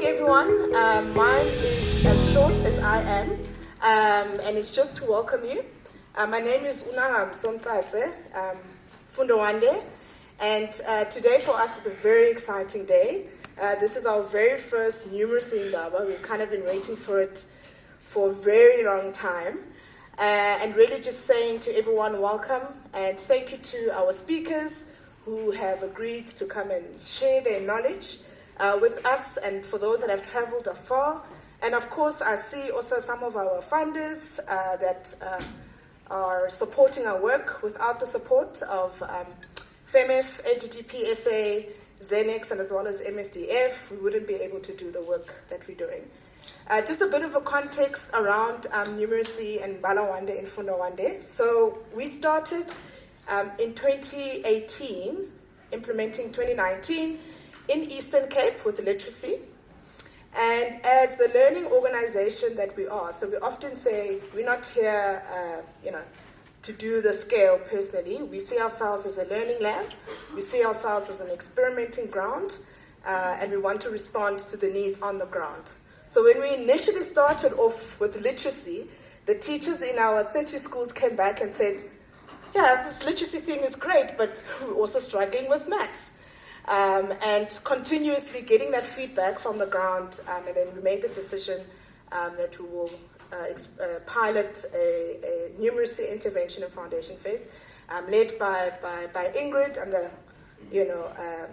morning, everyone. Um, mine is as short as I am, um, and it's just to welcome you. Uh, my name is Nangamso Mtsatse um, Fundawande, and uh, today for us is a very exciting day. Uh, this is our very first numeracy in indaba. We've kind of been waiting for it for a very long time. Uh, and really just saying to everyone, welcome, and thank you to our speakers who have agreed to come and share their knowledge uh, with us and for those that have traveled afar. And of course, I see also some of our funders uh, that uh, are supporting our work. Without the support of um, FEMEF, AGGPSA, Zenex, and as well as MSDF, we wouldn't be able to do the work that we're doing. Uh, just a bit of a context around um, numeracy and Balawande and Fundawande. So we started um, in 2018, implementing 2019, in Eastern Cape with literacy. And as the learning organization that we are, so we often say we're not here, uh, you know, to do the scale personally. We see ourselves as a learning lab. We see ourselves as an experimenting ground, uh, and we want to respond to the needs on the ground. So when we initially started off with literacy, the teachers in our 30 schools came back and said, yeah, this literacy thing is great, but we're also struggling with maths um, and continuously getting that feedback from the ground. Um, and then we made the decision um, that we will uh, uh, pilot a, a, numeracy intervention and foundation phase, um, led by, by, by, Ingrid and the, you know, uh,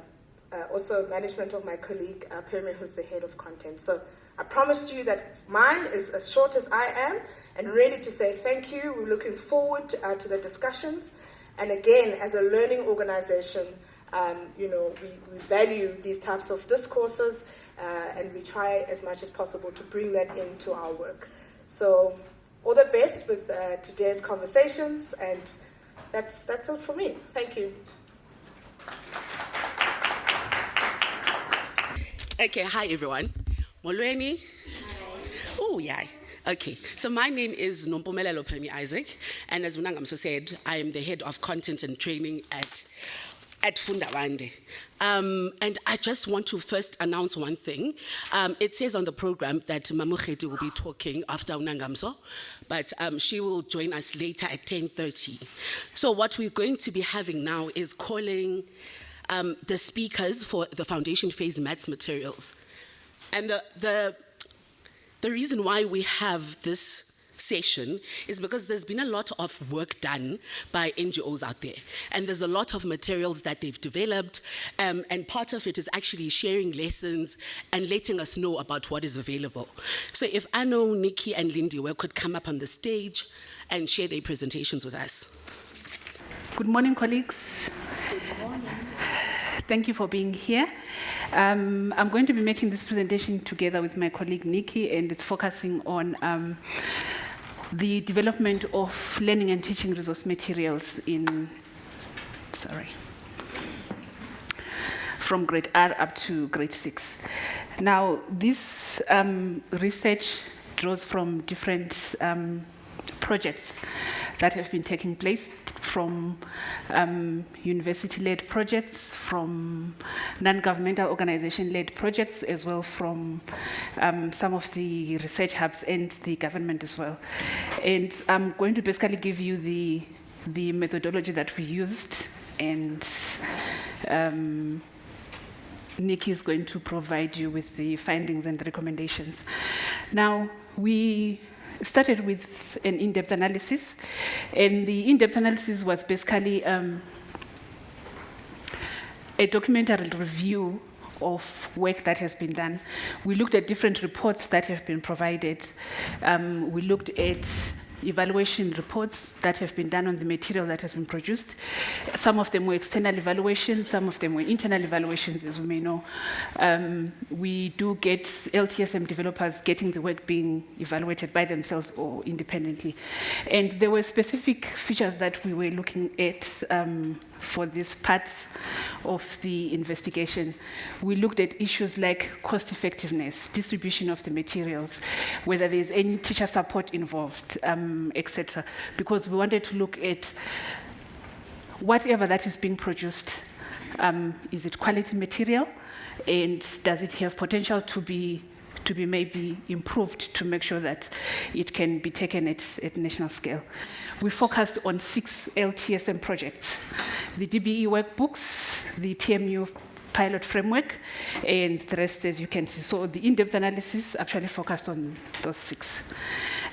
uh, also management of my colleague uh, Pemi, who's the head of content. So I promised you that mine is as short as I am, and really to say thank you. We're looking forward to, uh, to the discussions. And again, as a learning organization, um, you know, we, we, value these types of discourses uh, and we try as much as possible to bring that into our work. So all the best with uh, today's conversations and that's, that's it for me. Thank you. Okay, hi everyone. Molweni? Oh, yeah. Okay, so my name is Nompumelelo Pemi Isaac, and as Munangamso said, I am the head of content and training at at Fundawande. Um, and I just want to first announce one thing. Um, it says on the program that Mamukheti will be talking after Unangamso, but um, she will join us later at 10.30. So what we're going to be having now is calling um, the speakers for the foundation phase maths materials. And the, the, the reason why we have this session is because there's been a lot of work done by NGOs out there. And there's a lot of materials that they've developed. Um, and part of it is actually sharing lessons and letting us know about what is available. So if Arno, Nikki, and Lindy could come up on the stage and share their presentations with us. Good morning, colleagues. Good morning. Thank you for being here. Um, I'm going to be making this presentation together with my colleague Nikki, and it's focusing on um, the development of learning and teaching resource materials in, sorry, from grade R up to grade six. Now, this um, research draws from different um, projects that have been taking place from um, university-led projects, from non-governmental organization-led projects, as well from um, some of the research hubs and the government as well. And I'm going to basically give you the, the methodology that we used and um, Nikki is going to provide you with the findings and the recommendations. Now, we started with an in-depth analysis, and the in-depth analysis was basically um, a documentary review of work that has been done. We looked at different reports that have been provided. Um, we looked at evaluation reports that have been done on the material that has been produced. Some of them were external evaluations, some of them were internal evaluations, as we may know. Um, we do get LTSM developers getting the work being evaluated by themselves or independently. And there were specific features that we were looking at um, for this part of the investigation. We looked at issues like cost effectiveness, distribution of the materials, whether there's any teacher support involved, um, etc. Because we wanted to look at whatever that is being produced, um, is it quality material? and does it have potential to be to be maybe improved to make sure that it can be taken at, at national scale. We focused on six LTSM projects, the DBE workbooks, the TMU pilot framework, and the rest as you can see. So the in-depth analysis actually focused on those six.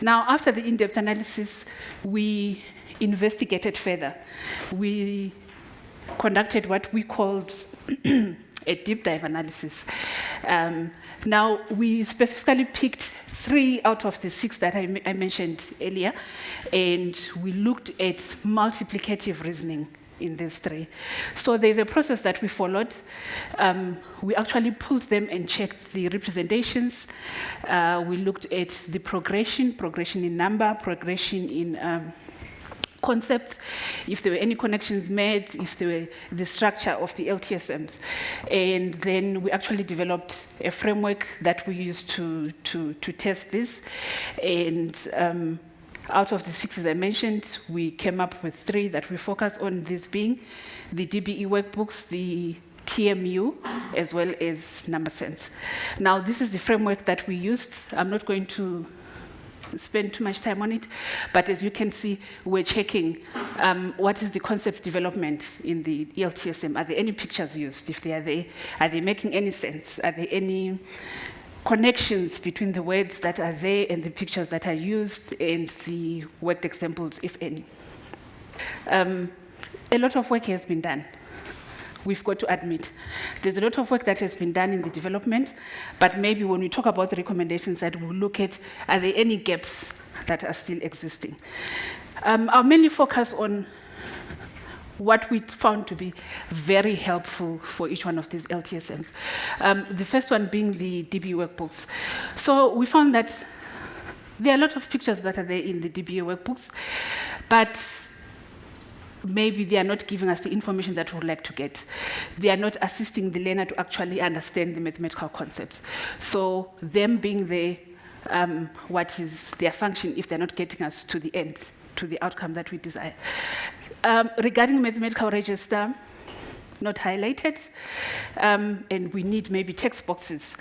Now, after the in-depth analysis, we investigated further. We conducted what we called a deep dive analysis. Um, now, we specifically picked three out of the six that I, I mentioned earlier, and we looked at multiplicative reasoning in these three. So there's a process that we followed. Um, we actually pulled them and checked the representations. Uh, we looked at the progression, progression in number, progression in um, concepts, if there were any connections made, if there were the structure of the LTSMs. And then we actually developed a framework that we used to, to, to test this. And um, out of the six, as I mentioned, we came up with three that we focused on, this being the DBE workbooks, the TMU, as well as number sense. Now, this is the framework that we used. I'm not going to spend too much time on it, but as you can see, we're checking um, what is the concept development in the ELTSM. Are there any pictures used? If they are there, are they making any sense? Are there any connections between the words that are there and the pictures that are used and the worked examples, if any? Um, a lot of work has been done we've got to admit. There's a lot of work that has been done in the development, but maybe when we talk about the recommendations that we'll look at, are there any gaps that are still existing? Um, I'll mainly focus on what we found to be very helpful for each one of these LTSMs. Um, the first one being the DBE workbooks. So we found that there are a lot of pictures that are there in the DBE workbooks, but maybe they are not giving us the information that we would like to get. They are not assisting the learner to actually understand the mathematical concepts. So them being there, um, what is their function if they're not getting us to the end, to the outcome that we desire. Um, regarding mathematical register, not highlighted, um, and we need maybe text boxes.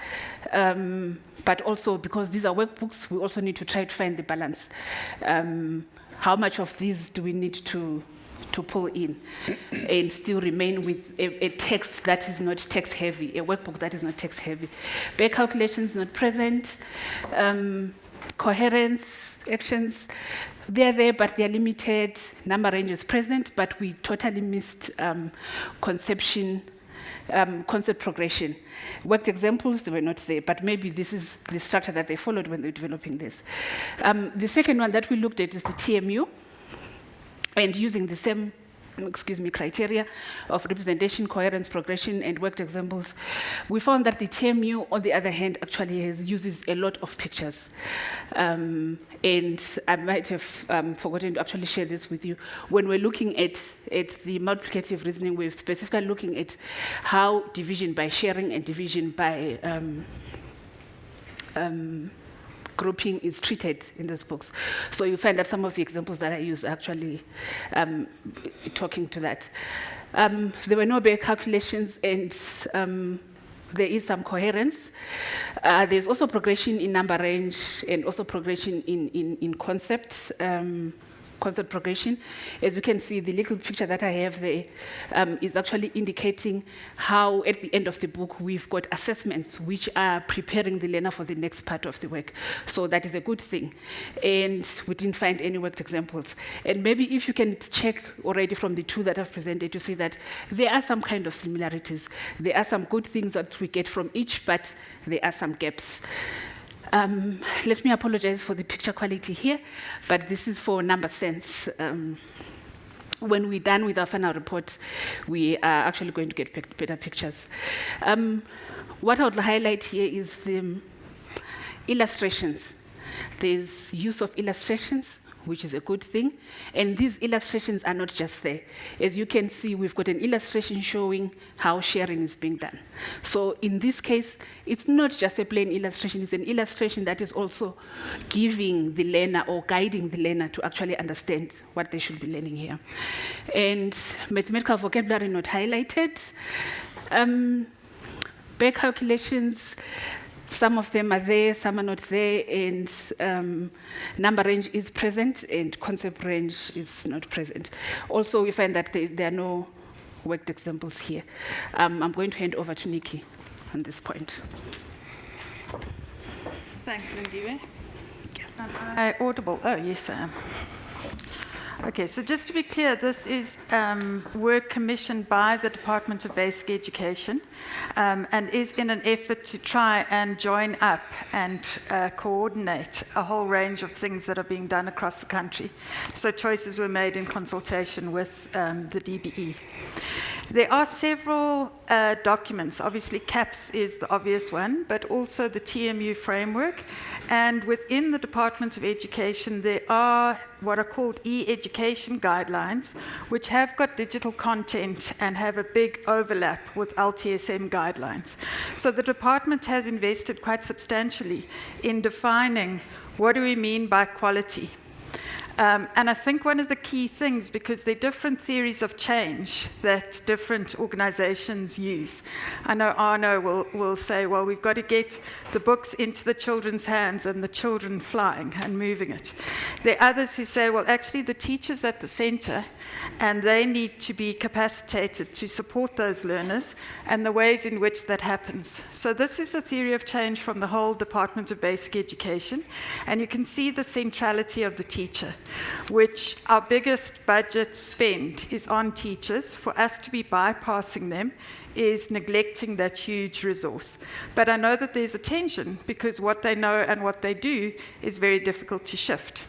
Um, but also, because these are workbooks, we also need to try to find the balance. Um, how much of these do we need to to pull in and still remain with a, a, text that is not text heavy, a workbook that is not text heavy. Back calculations not present, um, coherence, actions, they're there, but they're limited. Number range is present, but we totally missed um, conception, um, concept progression. Worked examples, they were not there, but maybe this is the structure that they followed when they were developing this. Um, the second one that we looked at is the TMU and using the same excuse me, criteria of representation, coherence, progression, and worked examples, we found that the TMU, on the other hand, actually has, uses a lot of pictures. Um, and I might have um, forgotten to actually share this with you. When we're looking at, at the multiplicative reasoning, we're specifically looking at how division by sharing and division by um, um grouping is treated in those books. So you find that some of the examples that I use actually um, talking to that. Um, there were no bare calculations and um, there is some coherence. Uh, there's also progression in number range and also progression in, in, in concepts. Um, concept progression. As you can see, the little picture that I have there um, is actually indicating how at the end of the book we've got assessments which are preparing the learner for the next part of the work. So that is a good thing. And we didn't find any worked examples. And maybe if you can check already from the two that I've presented, you see that there are some kind of similarities. There are some good things that we get from each, but there are some gaps. Um, let me apologize for the picture quality here, but this is for number sense. Um, when we're done with our final report, we are actually going to get better pictures. Um, what I would highlight here is the illustrations. There's use of illustrations which is a good thing. And these illustrations are not just there. As you can see, we've got an illustration showing how sharing is being done. So in this case, it's not just a plain illustration, it's an illustration that is also giving the learner or guiding the learner to actually understand what they should be learning here. And mathematical vocabulary not highlighted. Um, back calculations, some of them are there, some are not there, and um, number range is present and concept range is not present. Also, we find that there, there are no worked examples here. Um, I'm going to hand over to Nikki on this point. Thanks, Lindiwe. Am I audible? Oh, yes, I am. Okay, so just to be clear, this is um, work commissioned by the Department of Basic Education um, and is in an effort to try and join up and uh, coordinate a whole range of things that are being done across the country. So choices were made in consultation with um, the DBE. There are several uh, documents. Obviously, CAPS is the obvious one, but also the TMU framework. And within the Department of Education, there are what are called e-education guidelines, which have got digital content and have a big overlap with LTSM guidelines. So the department has invested quite substantially in defining what do we mean by quality um, and I think one of the key things, because there are different theories of change that different organizations use. I know Arno will, will say, well, we've got to get the books into the children's hands and the children flying and moving it. There are others who say, well, actually, the teacher's at the center and they need to be capacitated to support those learners and the ways in which that happens. So, this is a theory of change from the whole Department of Basic Education, and you can see the centrality of the teacher which our biggest budget spend is on teachers. For us to be bypassing them is neglecting that huge resource. But I know that there's a tension because what they know and what they do is very difficult to shift.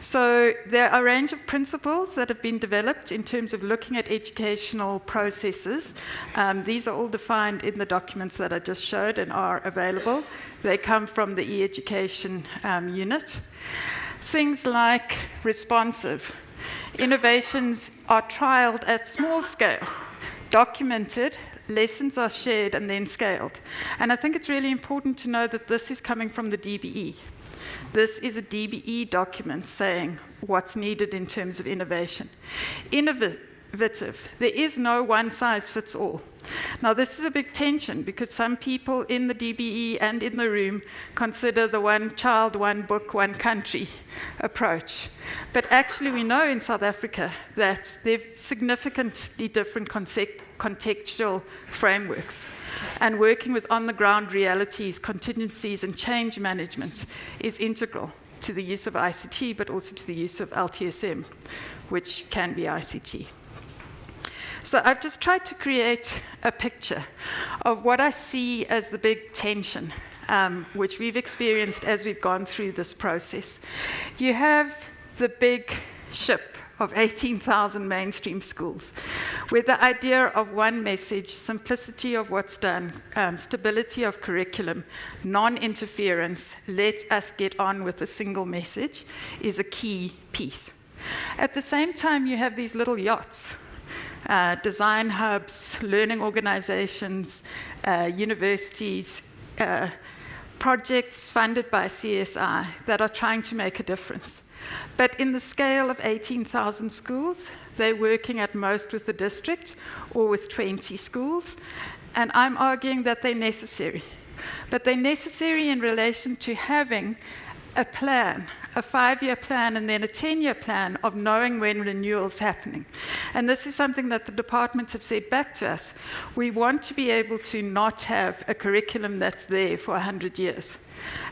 So there are a range of principles that have been developed in terms of looking at educational processes. Um, these are all defined in the documents that I just showed and are available. They come from the e-education um, unit. Things like responsive. Innovations are trialed at small scale, documented, lessons are shared and then scaled. And I think it's really important to know that this is coming from the DBE. This is a DBE document saying what's needed in terms of innovation. There is no one size fits all. Now, this is a big tension because some people in the DBE and in the room consider the one child, one book, one country approach. But actually, we know in South Africa that there are significantly different contextual frameworks. And working with on the ground realities, contingencies, and change management is integral to the use of ICT, but also to the use of LTSM, which can be ICT. So I've just tried to create a picture of what I see as the big tension, um, which we've experienced as we've gone through this process. You have the big ship of 18,000 mainstream schools, with the idea of one message, simplicity of what's done, um, stability of curriculum, non interference, let us get on with a single message, is a key piece. At the same time, you have these little yachts. Uh, design hubs, learning organizations, uh, universities, uh, projects funded by CSI that are trying to make a difference. But in the scale of 18,000 schools, they're working at most with the district or with 20 schools. And I'm arguing that they're necessary. But they're necessary in relation to having a plan, a five year plan and then a 10 year plan of knowing when renewal is happening. And this is something that the department have said back to us. We want to be able to not have a curriculum that's there for 100 years.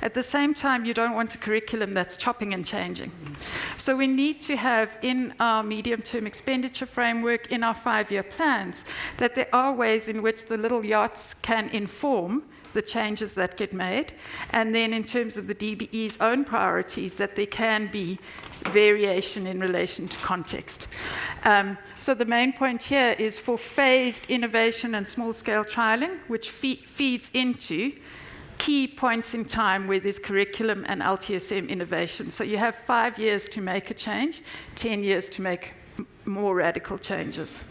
At the same time, you don't want a curriculum that's chopping and changing. So we need to have in our medium-term expenditure framework, in our five-year plans, that there are ways in which the little yachts can inform the changes that get made, and then in terms of the DBE's own priorities, that there can be variation in relation to context. Um, so the main point here is for phased innovation and small-scale trialing, which fe feeds into key points in time where there's curriculum and LTSM innovation. So you have five years to make a change, 10 years to make more radical changes.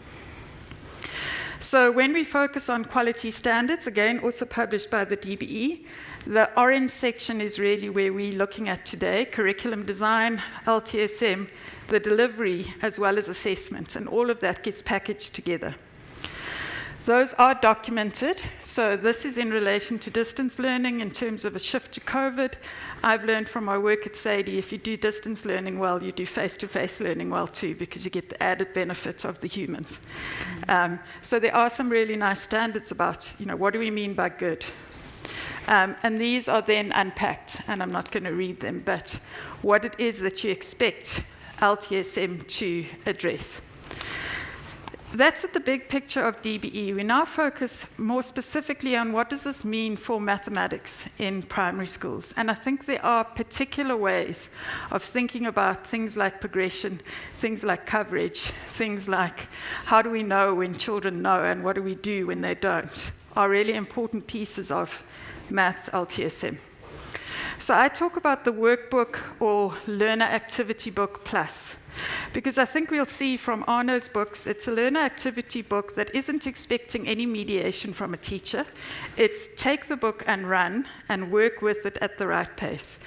So when we focus on quality standards, again, also published by the DBE, the orange section is really where we're looking at today, curriculum design, LTSM, the delivery, as well as assessment, and all of that gets packaged together. Those are documented. So this is in relation to distance learning in terms of a shift to COVID. I've learned from my work at Saide, if you do distance learning well, you do face-to-face learning well too, because you get the added benefit of the humans. Um, so there are some really nice standards about, you know, what do we mean by good? Um, and these are then unpacked, and I'm not going to read them, but what it is that you expect LTSM to address. That's at the big picture of DBE. We now focus more specifically on what does this mean for mathematics in primary schools. And I think there are particular ways of thinking about things like progression, things like coverage, things like how do we know when children know and what do we do when they don't, are really important pieces of maths LTSM. So I talk about the workbook or learner activity book plus. Because I think we'll see from Arno's books, it's a learner activity book that isn't expecting any mediation from a teacher. It's take the book and run and work with it at the right pace.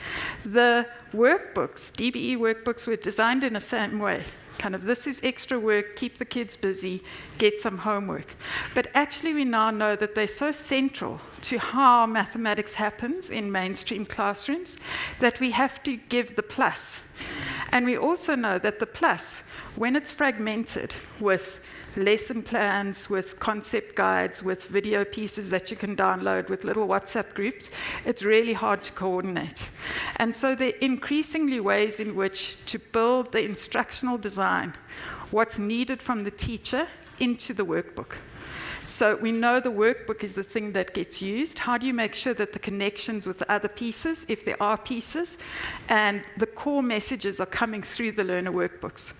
The workbooks, DBE workbooks, were designed in the same way kind of this is extra work, keep the kids busy, get some homework. But actually, we now know that they're so central to how mathematics happens in mainstream classrooms that we have to give the plus. And we also know that the plus, when it's fragmented with lesson plans, with concept guides, with video pieces that you can download, with little WhatsApp groups, it's really hard to coordinate. And so there are increasingly ways in which to build the instructional design, what's needed from the teacher into the workbook. So we know the workbook is the thing that gets used. How do you make sure that the connections with the other pieces, if there are pieces, and the core messages are coming through the learner workbooks?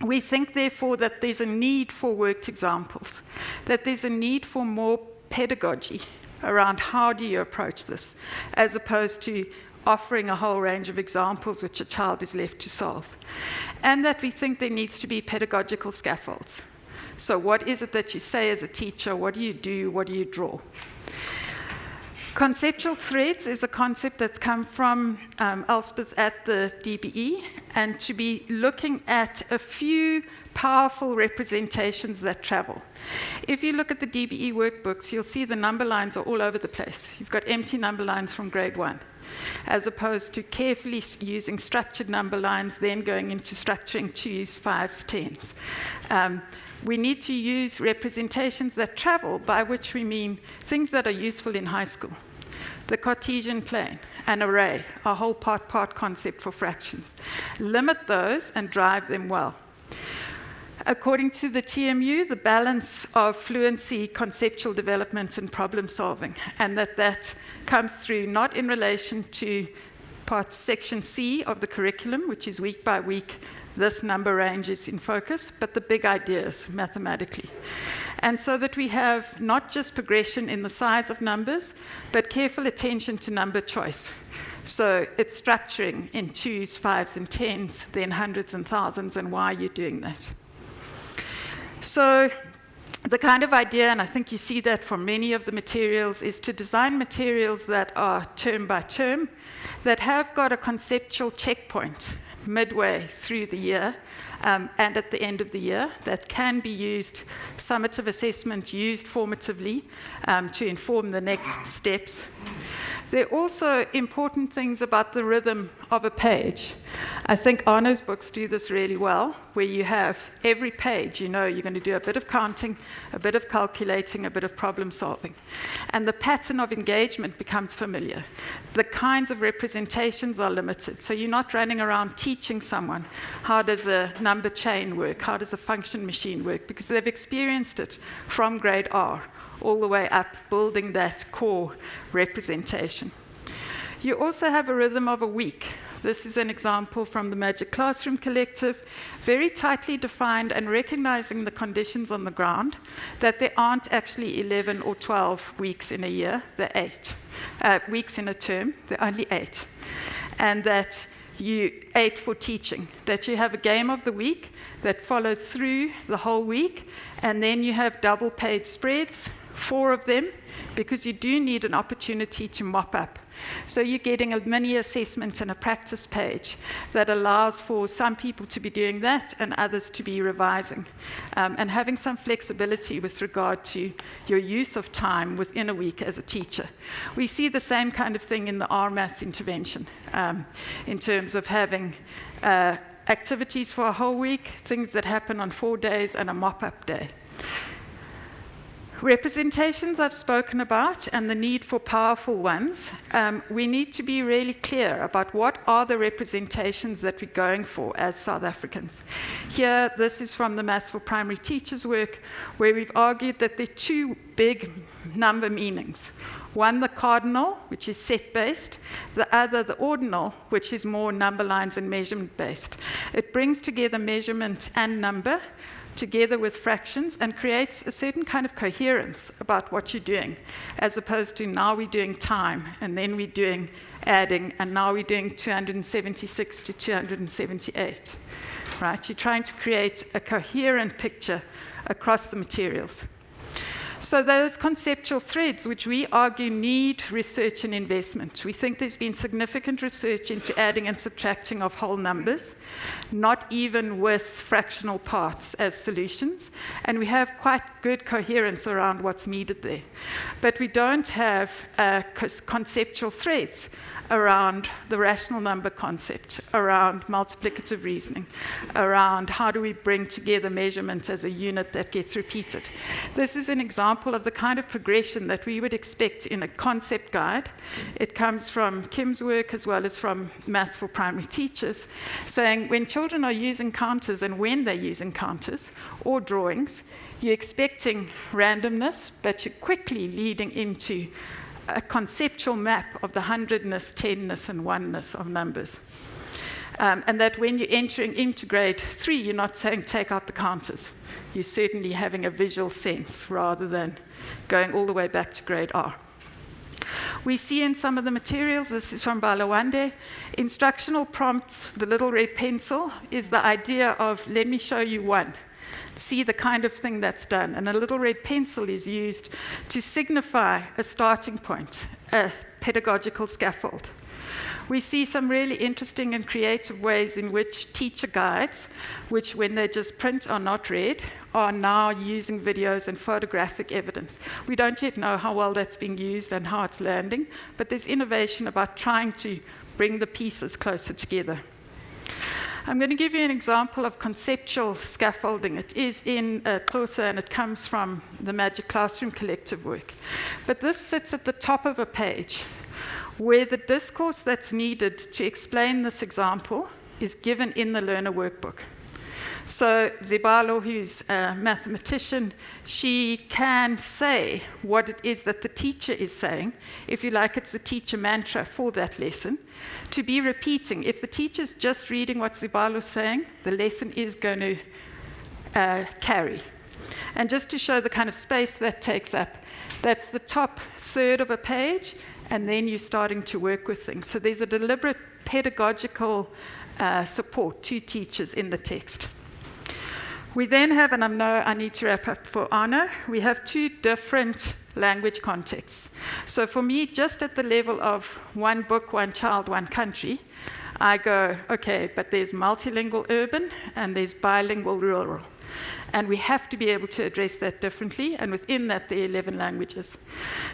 We think, therefore, that there's a need for worked examples, that there's a need for more pedagogy around how do you approach this, as opposed to offering a whole range of examples which a child is left to solve. And that we think there needs to be pedagogical scaffolds. So, what is it that you say as a teacher? What do you do? What do you draw? Conceptual threads is a concept that's come from um, Elspeth at the DBE, and to be looking at a few powerful representations that travel. If you look at the DBE workbooks, you'll see the number lines are all over the place. You've got empty number lines from grade one, as opposed to carefully using structured number lines, then going into structuring twos, fives, tens. Um, we need to use representations that travel, by which we mean things that are useful in high school. The Cartesian plane, an array, a whole part part concept for fractions. Limit those and drive them well. According to the TMU, the balance of fluency, conceptual development, and problem solving, and that that comes through not in relation to part section C of the curriculum, which is week by week this number range is in focus, but the big ideas mathematically. And so that we have not just progression in the size of numbers, but careful attention to number choice. So it's structuring in twos, fives, and tens, then hundreds and thousands, and why you're doing that. So the kind of idea, and I think you see that for many of the materials, is to design materials that are term by term, that have got a conceptual checkpoint midway through the year um, and at the end of the year that can be used, summative assessment used formatively um, to inform the next steps. There are also important things about the rhythm of a page. I think Arno's books do this really well, where you have every page, you know, you're going to do a bit of counting, a bit of calculating, a bit of problem solving. And the pattern of engagement becomes familiar. The kinds of representations are limited. So you're not running around teaching someone how does a number chain work, how does a function machine work, because they've experienced it from grade R all the way up, building that core representation. You also have a rhythm of a week. This is an example from the Magic Classroom Collective, very tightly defined and recognizing the conditions on the ground, that there aren't actually 11 or 12 weeks in a year, they're eight. Uh, weeks in a term, they're only eight. And that you eight for teaching, that you have a game of the week that follows through the whole week, and then you have double page spreads four of them, because you do need an opportunity to mop up So you're getting a mini assessment and a practice page that allows for some people to be doing that and others to be revising, um, and having some flexibility with regard to your use of time within a week as a teacher. We see the same kind of thing in the R maths intervention um, in terms of having uh, activities for a whole week, things that happen on four days, and a mop up day. Representations I've spoken about and the need for powerful ones. Um, we need to be really clear about what are the representations that we're going for as South Africans. Here, this is from the Maths for Primary Teachers work, where we've argued that there are two big number meanings. One, the cardinal, which is set based, the other, the ordinal, which is more number lines and measurement based. It brings together measurement and number together with fractions and creates a certain kind of coherence about what you're doing, as opposed to now we're doing time and then we're doing adding and now we're doing 276 to 278. Right? You're trying to create a coherent picture across the materials. So those conceptual threads, which we argue need research and investment, we think there's been significant research into adding and subtracting of whole numbers, not even with fractional parts as solutions, and we have quite good coherence around what's needed there. But we don't have uh, conceptual threads around the rational number concept, around multiplicative reasoning, around how do we bring together measurement as a unit that gets repeated. This is an example of the kind of progression that we would expect in a concept guide. It comes from Kim's work as well as from Maths for Primary Teachers, saying when children are using counters and when they're using counters or drawings, you're expecting randomness, but you're quickly leading into a conceptual map of the hundredness, tenness, and oneness of numbers. Um, and that when you're entering into grade three, you're not saying take out the counters. You're certainly having a visual sense rather than going all the way back to grade R. We see in some of the materials, this is from Balawande, instructional prompts, the little red pencil, is the idea of let me show you one see the kind of thing that's done. And a little red pencil is used to signify a starting point, a pedagogical scaffold. We see some really interesting and creative ways in which teacher guides, which when they just print are not read, are now using videos and photographic evidence. We don't yet know how well that's being used and how it's landing, but there's innovation about trying to bring the pieces closer together. I'm going to give you an example of conceptual scaffolding. It is in uh, and it comes from the Magic Classroom Collective work. But this sits at the top of a page where the discourse that's needed to explain this example is given in the learner workbook. So Zibalo, who's a mathematician, she can say what it is that the teacher is saying. If you like, it's the teacher mantra for that lesson. To be repeating. If the teacher's just reading what Zibalo's saying, the lesson is going to uh, carry. And just to show the kind of space that takes up, that's the top third of a page, and then you're starting to work with things. So there's a deliberate pedagogical uh, support to teachers in the text. We then have, and I know I need to wrap up for Arno, we have two different language contexts. So for me, just at the level of one book, one child, one country, I go, okay, but there's multilingual urban and there's bilingual rural. And we have to be able to address that differently, and within that, there are 11 languages.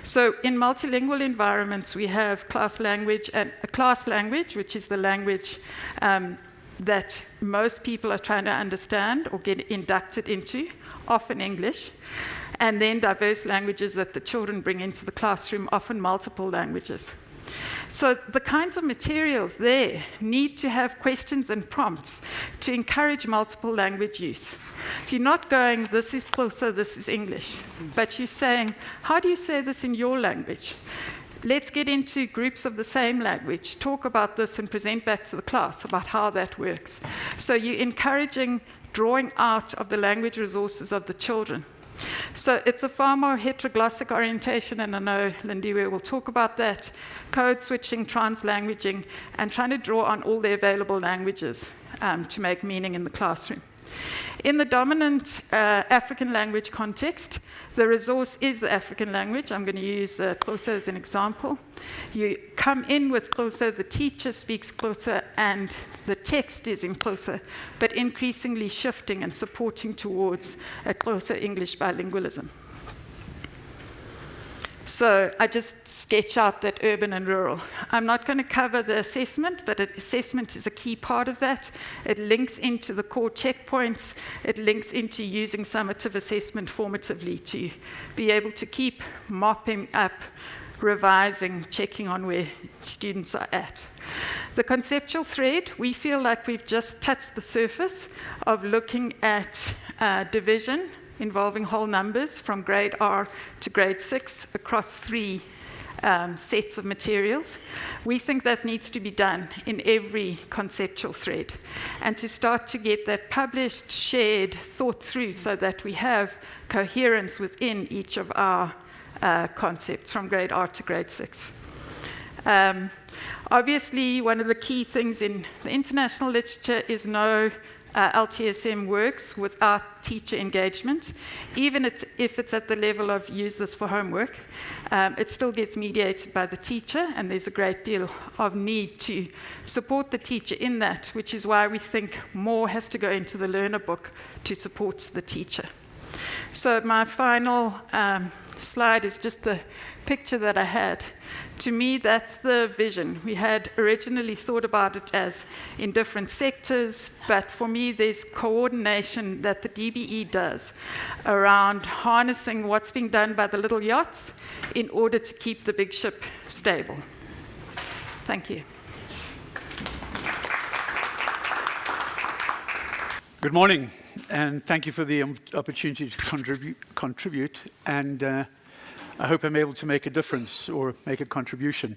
So, in multilingual environments, we have class language and a class language, which is the language um, that most people are trying to understand or get inducted into, often English, and then diverse languages that the children bring into the classroom, often multiple languages. So the kinds of materials there need to have questions and prompts to encourage multiple language use. So you're not going, this is Xhosa, this is English, but you're saying, how do you say this in your language? Let's get into groups of the same language, talk about this and present back to the class about how that works. So you're encouraging drawing out of the language resources of the children. So it's a far more heteroglossic orientation, and I know Lindiwe will talk about that. Code switching, translanguaging, and trying to draw on all the available languages um, to make meaning in the classroom. In the dominant uh, African language context, the resource is the African language. I'm going to use uh, Xhosa as an example. You come in with Xhosa, the teacher speaks Xhosa, and the text is in Xhosa, but increasingly shifting and supporting towards a Xhosa English bilingualism. So I just sketch out that urban and rural. I'm not going to cover the assessment, but assessment is a key part of that. It links into the core checkpoints. It links into using summative assessment formatively to be able to keep mopping up, revising, checking on where students are at. The conceptual thread, we feel like we've just touched the surface of looking at uh, division, involving whole numbers from grade R to grade 6 across three um, sets of materials. We think that needs to be done in every conceptual thread. And to start to get that published, shared, thought through so that we have coherence within each of our uh, concepts from grade R to grade 6. Um, obviously, one of the key things in the international literature is no uh, LTSM works without teacher engagement, even it's, if it's at the level of use this for homework, um, it still gets mediated by the teacher, and there's a great deal of need to support the teacher in that, which is why we think more has to go into the learner book to support the teacher. So my final um, slide is just the picture that I had. To me, that's the vision. We had originally thought about it as in different sectors, but for me, there's coordination that the DBE does around harnessing what's being done by the little yachts in order to keep the big ship stable. Thank you. Good morning, and thank you for the opportunity to contribute. contribute and uh, I hope I'm able to make a difference or make a contribution.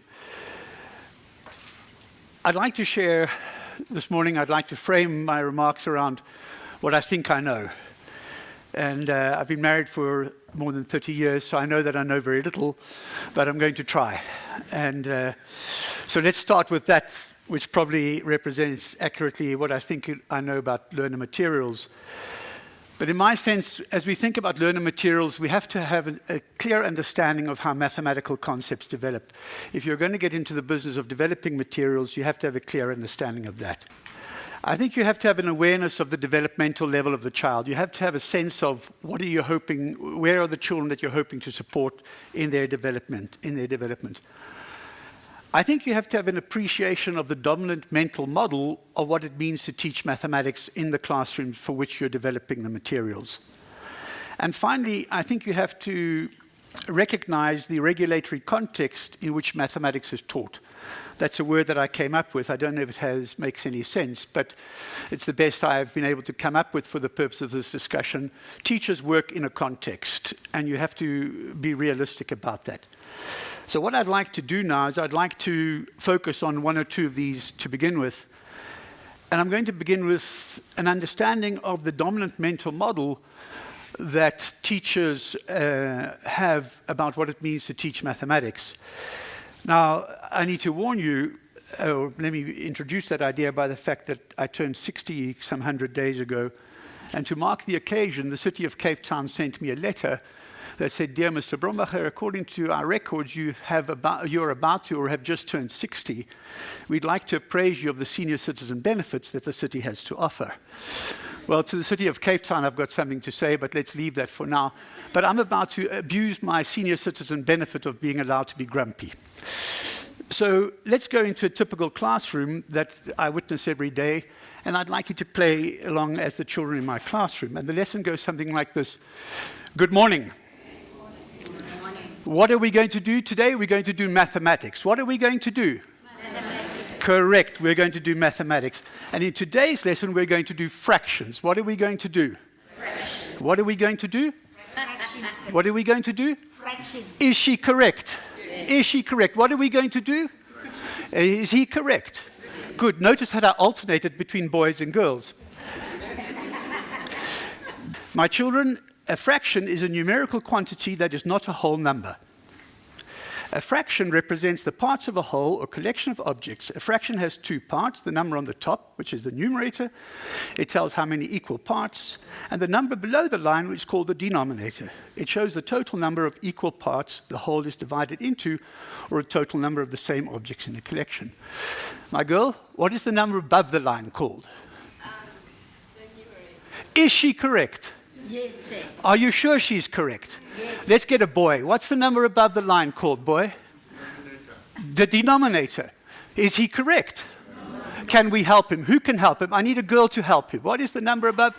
I'd like to share this morning, I'd like to frame my remarks around what I think I know. And uh, I've been married for more than 30 years, so I know that I know very little, but I'm going to try. And uh, so let's start with that, which probably represents accurately what I think I know about learner materials. But in my sense, as we think about learner materials, we have to have a, a, clear understanding of how mathematical concepts develop. If you're going to get into the business of developing materials, you have to have a clear understanding of that. I think you have to have an awareness of the developmental level of the child. You have to have a sense of what are you hoping, where are the children that you're hoping to support in their development, in their development. I think you have to have an appreciation of the dominant mental model of what it means to teach mathematics in the classroom for which you're developing the materials. And finally, I think you have to recognize the regulatory context in which mathematics is taught. That's a word that I came up with. I don't know if it has, makes any sense, but it's the best I've been able to come up with for the purpose of this discussion. Teachers work in a context, and you have to be realistic about that. So what I'd like to do now is I'd like to focus on one or two of these to begin with. And I'm going to begin with an understanding of the dominant mental model that teachers uh, have about what it means to teach mathematics. Now, I need to warn you, or let me introduce that idea by the fact that I turned 60 some hundred days ago. And to mark the occasion, the city of Cape Town sent me a letter that said, Dear Mr. Brombacher, according to our records, you have about, you're about to or have just turned 60. We'd like to appraise you of the senior citizen benefits that the city has to offer. Well, to the city of Cape Town, I've got something to say, but let's leave that for now. But I'm about to abuse my senior citizen benefit of being allowed to be grumpy. So let's go into a typical classroom that I witness every day, and I'd like you to play along as the children in my classroom. And the lesson goes something like this. Good morning. What are we going to do today? We're going to do mathematics. What are we going to do? Mathematics. Correct. We're going to do mathematics. And in today's lesson, we're going to do fractions. What are we going to do? Fractions. What are we going to do? Fractions. What are we going to do? Fractions. Is she correct? Yes. Is she correct? What are we going to do? Is he correct? Good. Notice how I alternated between boys and girls. My children, a fraction is a numerical quantity that is not a whole number. A fraction represents the parts of a whole or collection of objects. A fraction has two parts, the number on the top, which is the numerator. It tells how many equal parts, and the number below the line, which is called the denominator. It shows the total number of equal parts the whole is divided into, or a total number of the same objects in the collection. My girl, what is the number above the line called? Um, is she correct? Yes, sir. Are you sure she's correct? Yes. Let's get a boy. What's the number above the line called, boy? The denominator. Is he correct? No. Can we help him? Who can help him? I need a girl to help him. What is the number above?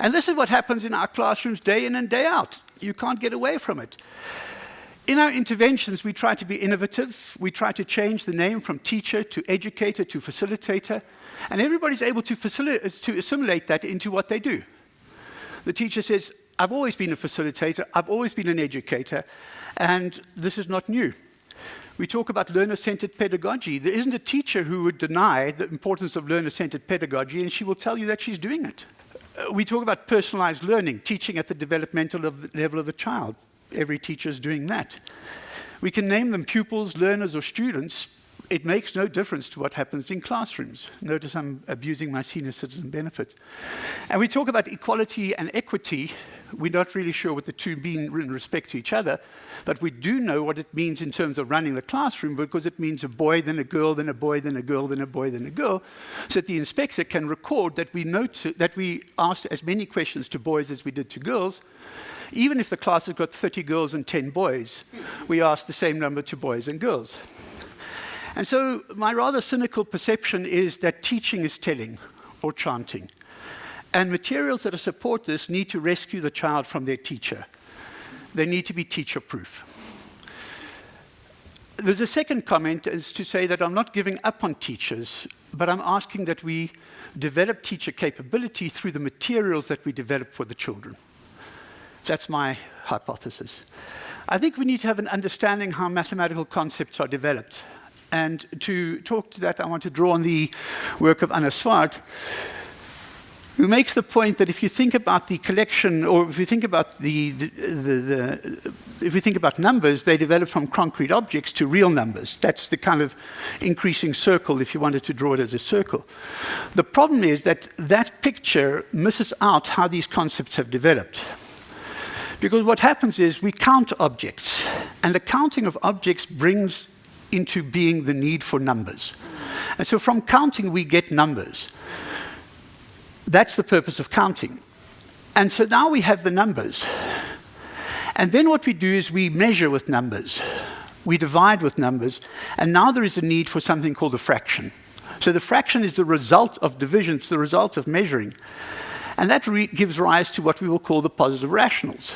and this is what happens in our classrooms day in and day out. You can't get away from it. In our interventions, we try to be innovative. We try to change the name from teacher to educator to facilitator. And everybody's able to, to assimilate that into what they do. The teacher says, I've always been a facilitator, I've always been an educator, and this is not new. We talk about learner-centered pedagogy. There isn't a teacher who would deny the importance of learner-centered pedagogy, and she will tell you that she's doing it. Uh, we talk about personalized learning, teaching at the developmental level of the child. Every teacher is doing that. We can name them pupils, learners, or students, it makes no difference to what happens in classrooms. Notice I'm abusing my senior citizen benefit. And we talk about equality and equity. We're not really sure what the two mean in respect to each other, but we do know what it means in terms of running the classroom because it means a boy, then a girl, then a boy, then a girl, then a boy, then a girl, so that the inspector can record that we, note, that we asked as many questions to boys as we did to girls, even if the class has got 30 girls and 10 boys, we ask the same number to boys and girls. And so my rather cynical perception is that teaching is telling or chanting. And materials that support this need to rescue the child from their teacher. They need to be teacher-proof. There's a second comment is to say that I'm not giving up on teachers, but I'm asking that we develop teacher capability through the materials that we develop for the children. That's my hypothesis. I think we need to have an understanding how mathematical concepts are developed. And to talk to that, I want to draw on the work of Anna Sfard, who makes the point that if you think about the collection, or if you think about the, the, the, if you think about numbers, they develop from concrete objects to real numbers. That's the kind of increasing circle if you wanted to draw it as a circle. The problem is that that picture misses out how these concepts have developed. Because what happens is we count objects, and the counting of objects brings into being the need for numbers. And so from counting, we get numbers. That's the purpose of counting. And so now we have the numbers. And then what we do is we measure with numbers. We divide with numbers. And now there is a need for something called a fraction. So the fraction is the result of division, it's the result of measuring. And that gives rise to what we will call the positive rationals.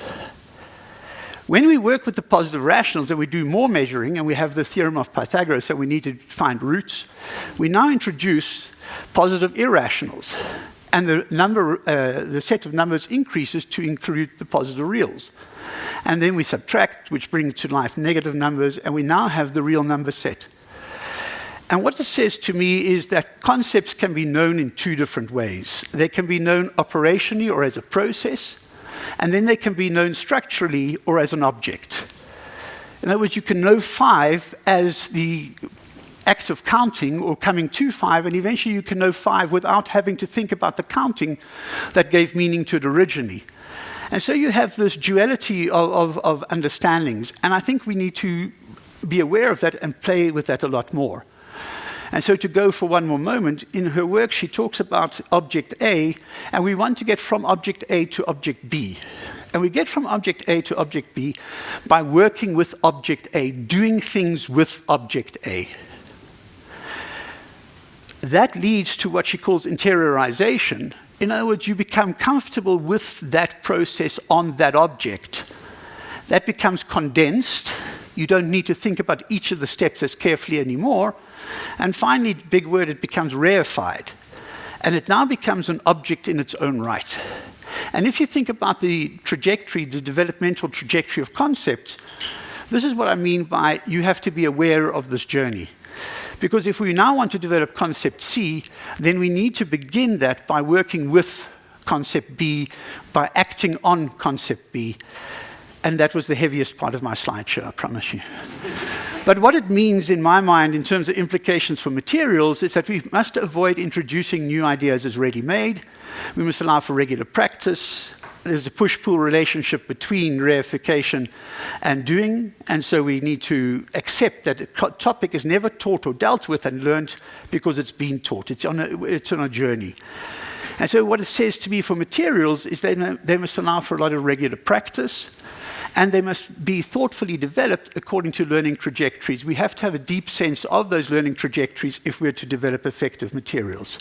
When we work with the positive rationals and we do more measuring, and we have the theorem of Pythagoras that we need to find roots, we now introduce positive irrationals. And the, number, uh, the set of numbers increases to include the positive reals. And then we subtract, which brings to life negative numbers, and we now have the real number set. And what it says to me is that concepts can be known in two different ways. They can be known operationally or as a process, and then they can be known structurally or as an object. In other words, you can know five as the act of counting or coming to five, and eventually you can know five without having to think about the counting that gave meaning to it originally. And so you have this duality of, of, of understandings, and I think we need to be aware of that and play with that a lot more. And so to go for one more moment, in her work she talks about object A, and we want to get from object A to object B. And we get from object A to object B by working with object A, doing things with object A. That leads to what she calls interiorization. In other words, you become comfortable with that process on that object. That becomes condensed. You don't need to think about each of the steps as carefully anymore. And finally, big word, it becomes reified. And it now becomes an object in its own right. And if you think about the trajectory, the developmental trajectory of concepts, this is what I mean by you have to be aware of this journey. Because if we now want to develop concept C, then we need to begin that by working with concept B, by acting on concept B. and that was the heaviest part of my slideshow, I promise you. But what it means in my mind in terms of implications for materials is that we must avoid introducing new ideas as ready-made. We must allow for regular practice. There's a push-pull relationship between reification and doing, and so we need to accept that a topic is never taught or dealt with and learned because it's been taught. It's on a, it's on a journey. And so what it says to me for materials is they, they must allow for a lot of regular practice, and they must be thoughtfully developed according to learning trajectories. We have to have a deep sense of those learning trajectories if we're to develop effective materials.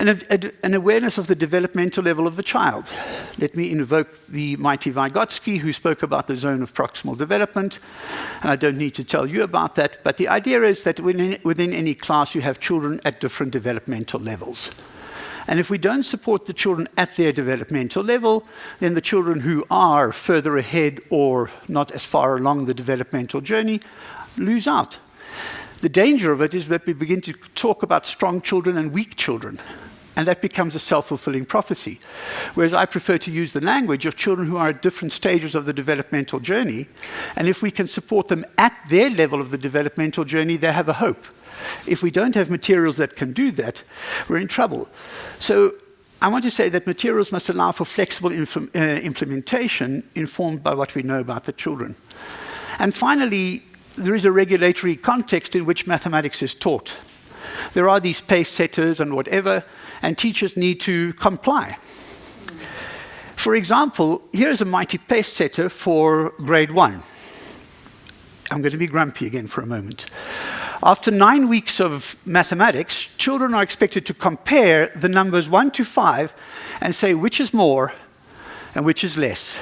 An, an, awareness of the developmental level of the child. Let me invoke the mighty Vygotsky, who spoke about the zone of proximal development. And I don't need to tell you about that, but the idea is that within, within any class you have children at different developmental levels. And if we don't support the children at their developmental level, then the children who are further ahead or not as far along the developmental journey lose out. The danger of it is that we begin to talk about strong children and weak children. And that becomes a self-fulfilling prophecy. Whereas I prefer to use the language of children who are at different stages of the developmental journey. And if we can support them at their level of the developmental journey, they have a hope. If we don't have materials that can do that, we're in trouble. So I want to say that materials must allow for flexible uh, implementation informed by what we know about the children. And finally, there is a regulatory context in which mathematics is taught. There are these pace setters and whatever, and teachers need to comply. For example, here's a mighty pace setter for grade one. I'm going to be grumpy again for a moment. After nine weeks of mathematics, children are expected to compare the numbers one to five and say which is more and which is less.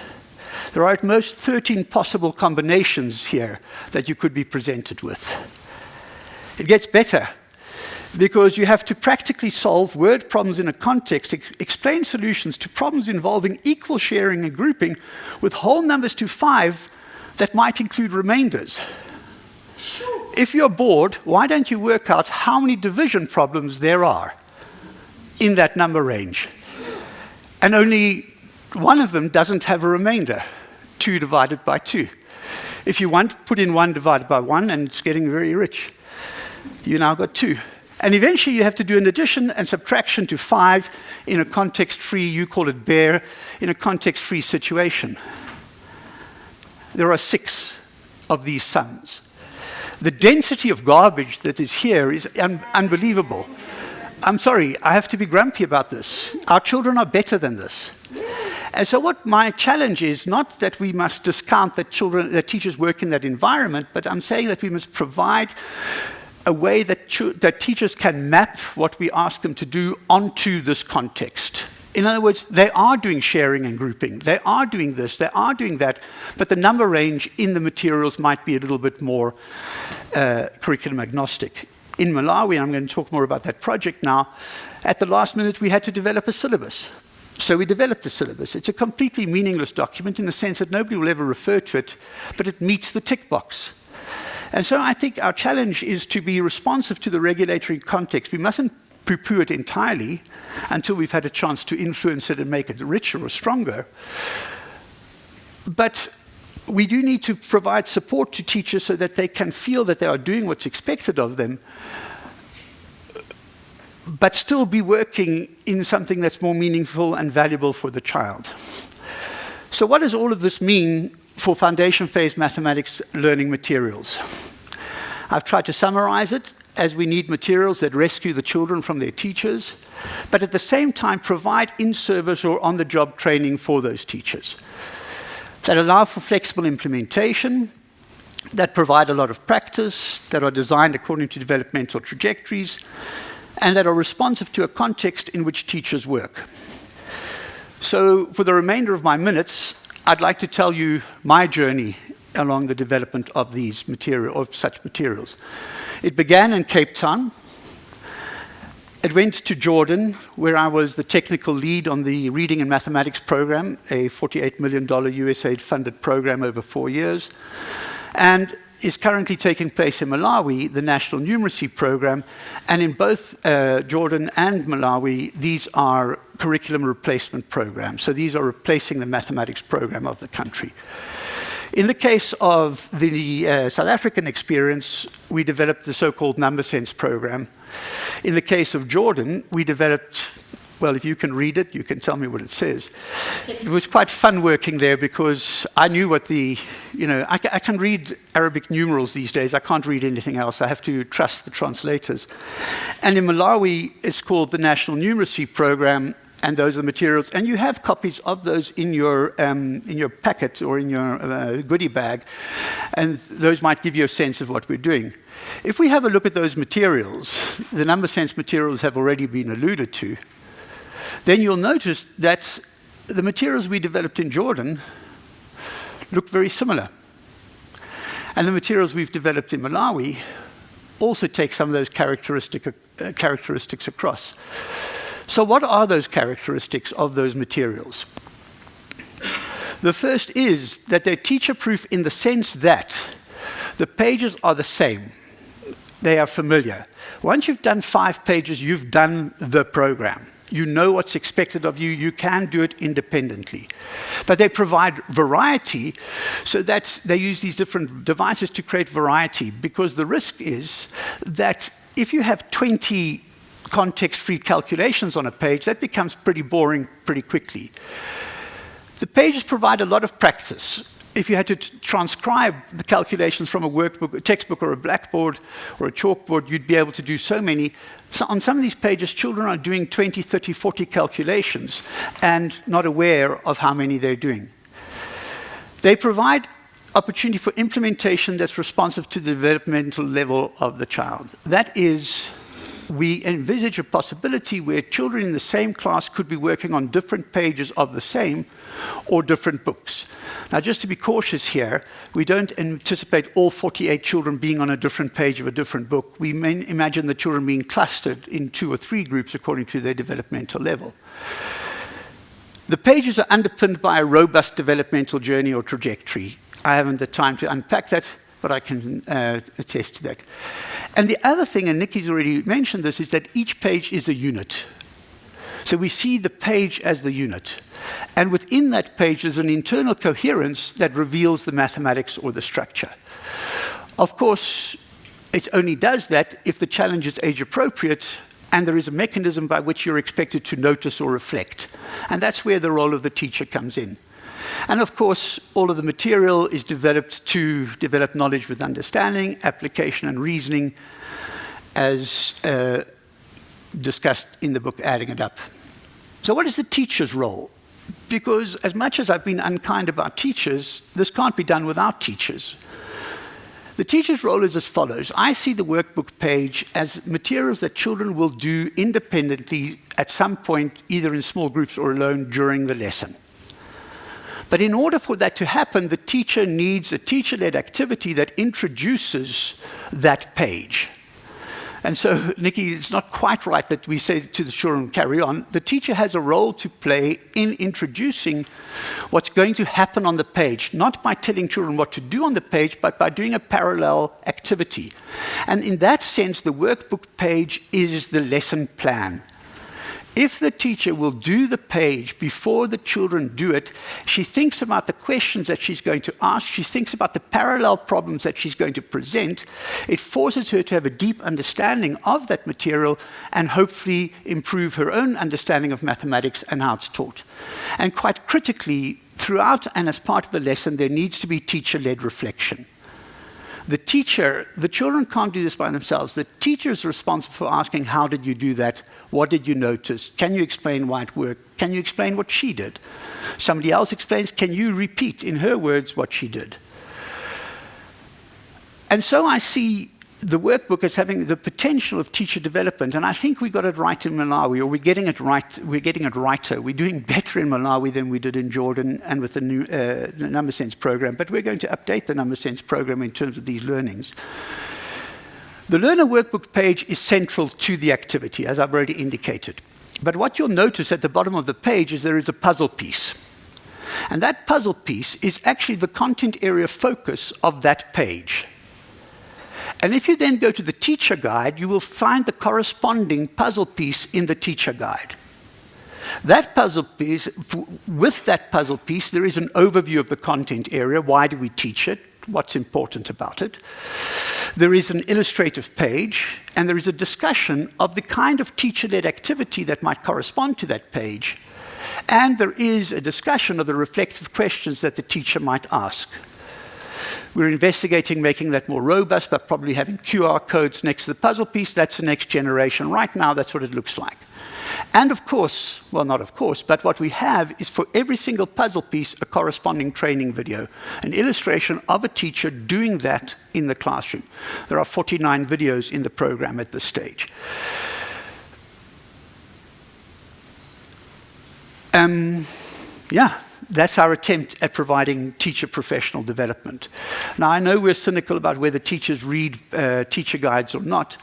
There are at most 13 possible combinations here that you could be presented with. It gets better because you have to practically solve word problems in a context, ex explain solutions to problems involving equal sharing and grouping with whole numbers to five that might include remainders. If you're bored, why don't you work out how many division problems there are in that number range? And only one of them doesn't have a remainder, 2 divided by 2. If you want, put in 1 divided by 1, and it's getting very rich. You now got 2. And eventually you have to do an addition and subtraction to 5 in a context-free, you call it bare, in a context-free situation. There are six of these sums. The density of garbage that is here is un unbelievable. I'm sorry, I have to be grumpy about this. Our children are better than this. And so what my challenge is, not that we must discount that children, that teachers work in that environment, but I'm saying that we must provide a way that, that teachers can map what we ask them to do onto this context. In other words, they are doing sharing and grouping. They are doing this, they are doing that, but the number range in the materials might be a little bit more uh, curriculum agnostic. In Malawi, I'm going to talk more about that project now, at the last minute we had to develop a syllabus. So we developed a syllabus. It's a completely meaningless document in the sense that nobody will ever refer to it, but it meets the tick box. And so I think our challenge is to be responsive to the regulatory context. We mustn't poo-poo it entirely until we've had a chance to influence it and make it richer or stronger. But we do need to provide support to teachers so that they can feel that they are doing what's expected of them, but still be working in something that's more meaningful and valuable for the child. So what does all of this mean for foundation phase mathematics learning materials? I've tried to summarize it as we need materials that rescue the children from their teachers, but at the same time provide in-service or on-the-job training for those teachers that allow for flexible implementation, that provide a lot of practice, that are designed according to developmental trajectories, and that are responsive to a context in which teachers work. So for the remainder of my minutes, I'd like to tell you my journey along the development of these material, of such materials. It began in Cape Town. It went to Jordan, where I was the technical lead on the Reading and Mathematics program, a $48 million USAID funded program over four years. And is currently taking place in Malawi, the National Numeracy Program, and in both uh, Jordan and Malawi, these are curriculum replacement programs. So these are replacing the mathematics program of the country. In the case of the uh, South African experience, we developed the so-called number sense program. In the case of Jordan, we developed well, if you can read it, you can tell me what it says. It was quite fun working there because I knew what the, you know, I, I, can read Arabic numerals these days. I can't read anything else. I have to trust the translators. And in Malawi, it's called the National Numeracy Program, and those are the materials. And you have copies of those in your, um, in your packet or in your uh, goodie bag, and those might give you a sense of what we're doing. If we have a look at those materials, the number sense materials have already been alluded to then you'll notice that the materials we developed in Jordan look very similar. And the materials we've developed in Malawi also take some of those characteristic, uh, characteristics across. So what are those characteristics of those materials? The first is that they're teacher-proof in the sense that the pages are the same. They are familiar. Once you've done five pages, you've done the program. You know what's expected of you. You can do it independently. But they provide variety so that they use these different devices to create variety because the risk is that if you have 20 context-free calculations on a page, that becomes pretty boring pretty quickly. The pages provide a lot of practice if you had to transcribe the calculations from a workbook, a textbook, or a blackboard, or a chalkboard, you'd be able to do so many. So on some of these pages, children are doing 20, 30, 40 calculations and not aware of how many they're doing. They provide opportunity for implementation that's responsive to the developmental level of the child. That is we envisage a possibility where children in the same class could be working on different pages of the same or different books. Now, just to be cautious here, we don't anticipate all 48 children being on a different page of a different book. We imagine the children being clustered in two or three groups according to their developmental level. The pages are underpinned by a robust developmental journey or trajectory. I haven't the time to unpack that, but I can uh, attest to that. And the other thing, and Nikki's already mentioned this, is that each page is a unit. So we see the page as the unit. And within that page is an internal coherence that reveals the mathematics or the structure. Of course, it only does that if the challenge is age appropriate and there is a mechanism by which you're expected to notice or reflect. And that's where the role of the teacher comes in. And of course, all of the material is developed to develop knowledge with understanding, application, and reasoning, as uh, discussed in the book Adding It Up. So what is the teacher's role? Because as much as I've been unkind about teachers, this can't be done without teachers. The teacher's role is as follows. I see the workbook page as materials that children will do independently at some point, either in small groups or alone during the lesson. But in order for that to happen, the teacher needs a teacher-led activity that introduces that page. And so, Nikki, it's not quite right that we say to the children, carry on. The teacher has a role to play in introducing what's going to happen on the page, not by telling children what to do on the page, but by doing a parallel activity. And in that sense, the workbook page is the lesson plan. If the teacher will do the page before the children do it, she thinks about the questions that she's going to ask, she thinks about the parallel problems that she's going to present. It forces her to have a deep understanding of that material and hopefully improve her own understanding of mathematics and how it's taught. And quite critically, throughout and as part of the lesson, there needs to be teacher-led reflection. The teacher, the children can't do this by themselves. The teacher is responsible for asking, how did you do that? What did you notice? Can you explain why it worked? Can you explain what she did? Somebody else explains, can you repeat in her words what she did? And so I see the workbook as having the potential of teacher development, and I think we got it right in Malawi, or we're getting it right. We're getting it righter. We're doing better in Malawi than we did in Jordan, and with the new uh, the Number Sense program. But we're going to update the Number Sense program in terms of these learnings. The learner workbook page is central to the activity, as I've already indicated. But what you'll notice at the bottom of the page is there is a puzzle piece. And that puzzle piece is actually the content area focus of that page. And if you then go to the teacher guide, you will find the corresponding puzzle piece in the teacher guide. That puzzle piece, with that puzzle piece, there is an overview of the content area. Why do we teach it? What's important about it? There is an illustrative page, and there is a discussion of the kind of teacher-led activity that might correspond to that page. And there is a discussion of the reflective questions that the teacher might ask. We're investigating making that more robust, but probably having QR codes next to the puzzle piece. That's the next generation. Right now, that's what it looks like. And of course, well, not of course, but what we have is for every single puzzle piece, a corresponding training video, an illustration of a teacher doing that in the classroom. There are 49 videos in the program at this stage. Um, yeah, that's our attempt at providing teacher professional development. Now, I know we're cynical about whether teachers read uh, teacher guides or not.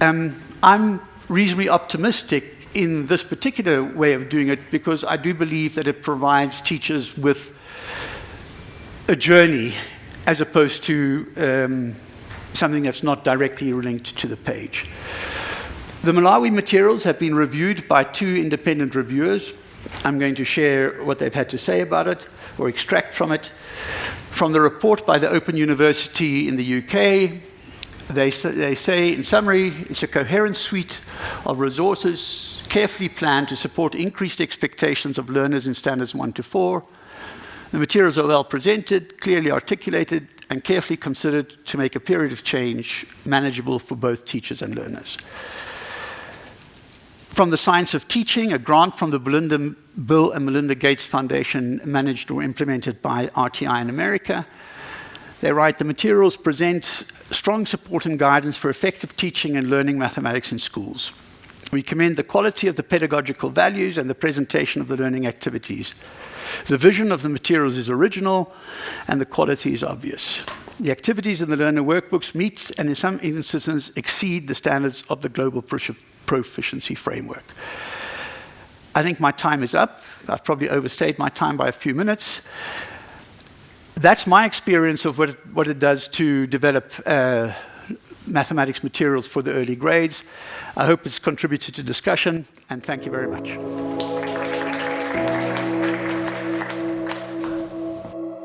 Um, I'm reasonably optimistic in this particular way of doing it because I do believe that it provides teachers with a journey as opposed to um, something that's not directly linked to the page. The Malawi materials have been reviewed by two independent reviewers. I'm going to share what they've had to say about it or extract from it. From the report by the Open University in the UK, they, they say, in summary, it's a coherent suite of resources carefully planned to support increased expectations of learners in standards 1 to 4. The materials are well presented, clearly articulated, and carefully considered to make a period of change manageable for both teachers and learners. From the Science of Teaching, a grant from the Belinda, Bill and Melinda Gates Foundation managed or implemented by RTI in America, they write, the materials present strong support and guidance for effective teaching and learning mathematics in schools. We commend the quality of the pedagogical values and the presentation of the learning activities. The vision of the materials is original and the quality is obvious. The activities in the learner workbooks meet and in some instances exceed the standards of the global proficiency framework. I think my time is up. I've probably overstayed my time by a few minutes that's my experience of what it, what it does to develop uh, mathematics materials for the early grades. I hope it's contributed to discussion, and thank you very much.